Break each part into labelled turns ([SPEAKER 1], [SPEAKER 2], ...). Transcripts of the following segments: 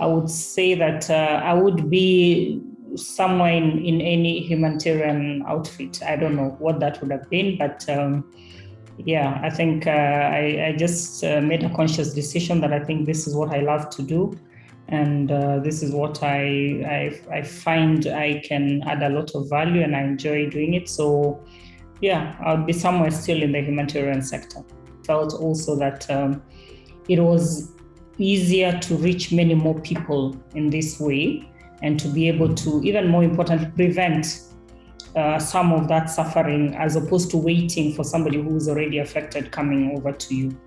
[SPEAKER 1] I would say that uh, I would be somewhere in, in any humanitarian outfit. I don't know what that would have been, but um, yeah, I think uh, I, I, just uh, made a conscious decision that I think this is what I love to do. And uh, this is what I, I, I find I can add a lot of value and I enjoy doing it. So yeah, I'll be somewhere still in the humanitarian sector. Felt also that um, it was easier to reach many more people in this way and to be able to, even more importantly, prevent uh, some of that suffering as opposed to waiting for somebody who is already affected coming over to you.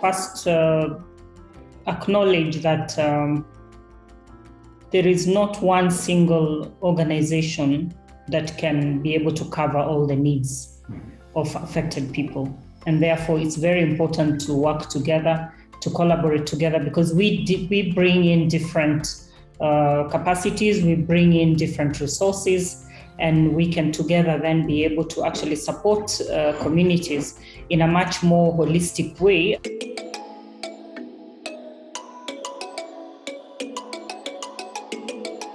[SPEAKER 1] First, uh, acknowledge that um, there is not one single organization that can be able to cover all the needs of affected people. And therefore, it's very important to work together, to collaborate together, because we, we bring in different uh, capacities, we bring in different resources, and we can together then be able to actually support uh, communities in a much more holistic way.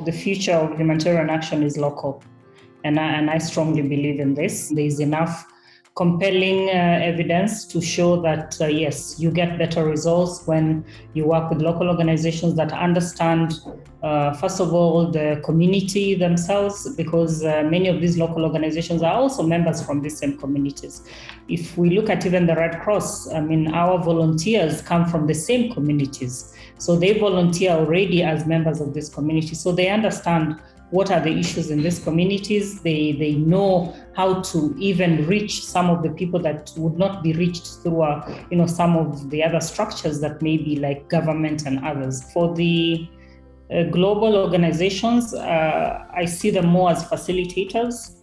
[SPEAKER 1] The future of humanitarian action is local, and I, and I strongly believe in this. There is enough compelling uh, evidence to show that uh, yes, you get better results when you work with local organizations that understand, uh, first of all, the community themselves, because many of these local organizations are also members from the same communities. If we look at even the Red Cross, I mean, our volunteers come from the same communities. So they volunteer already as members of this community. So they understand what are the issues in these communities. They, they know how to even reach some of the people that would not be reached through, uh, you know, some of the other structures that may be like government and others. For the uh, global organizations, uh, I see them more as facilitators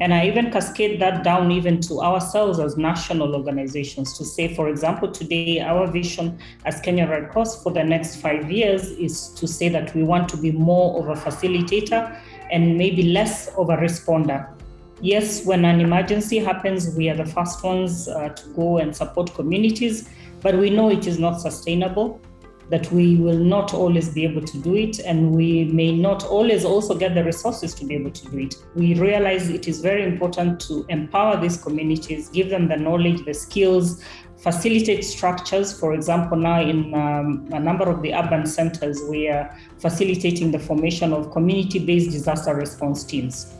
[SPEAKER 1] and I even cascade that down even to ourselves as national organizations to say, for example, today our vision as Kenya Red Cross for the next five years is to say that we want to be more of a facilitator and maybe less of a responder. Yes, when an emergency happens, we are the first ones uh, to go and support communities, but we know it is not sustainable that we will not always be able to do it and we may not always also get the resources to be able to do it. We realize it is very important to empower these communities, give them the knowledge, the skills, facilitate structures. For example, now in um, a number of the urban centers, we are facilitating the formation of community-based disaster response teams.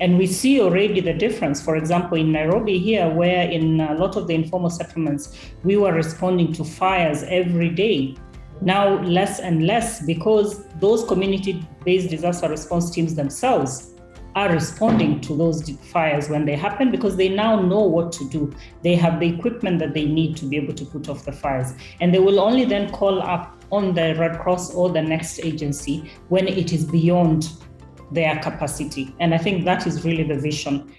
[SPEAKER 1] And we see already the difference. For example, in Nairobi here, where in a lot of the informal settlements, we were responding to fires every day now less and less because those community-based disaster response teams themselves are responding to those fires when they happen because they now know what to do. They have the equipment that they need to be able to put off the fires. And they will only then call up on the Red Cross or the next agency when it is beyond their capacity. And I think that is really the vision.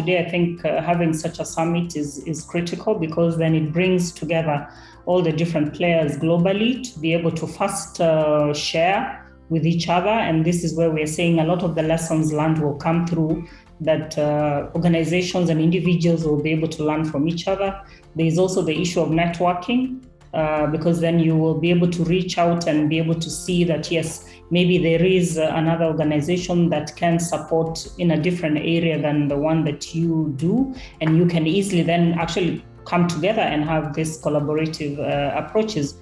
[SPEAKER 1] Today, I think uh, having such a summit is, is critical because then it brings together all the different players globally to be able to first uh, share with each other. And this is where we're saying a lot of the lessons learned will come through that uh, organizations and individuals will be able to learn from each other. There is also the issue of networking. Uh, because then you will be able to reach out and be able to see that yes, maybe there is another organization that can support in a different area than the one that you do, and you can easily then actually come together and have these collaborative uh, approaches.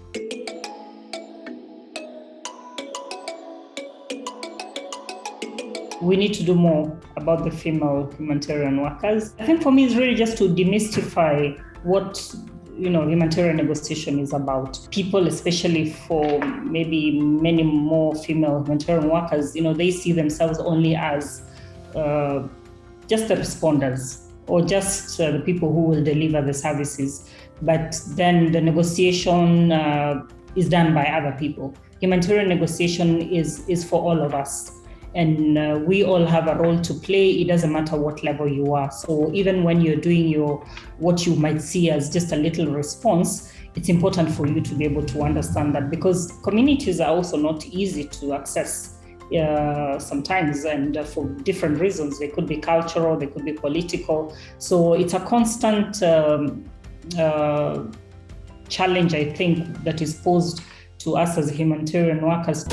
[SPEAKER 1] we need to do more about the female humanitarian workers. I think for me, it's really just to demystify what you know humanitarian negotiation is about people especially for maybe many more female humanitarian workers. You know they see themselves only as uh, just the responders or just uh, the people who will deliver the services. But then the negotiation uh, is done by other people. Humanitarian negotiation is is for all of us and uh, we all have a role to play it doesn't matter what level you are so even when you're doing your what you might see as just a little response it's important for you to be able to understand that because communities are also not easy to access uh, sometimes, and uh, for different reasons. They could be cultural, they could be political. So it's a constant um, uh, challenge, I think, that is posed to us as humanitarian workers.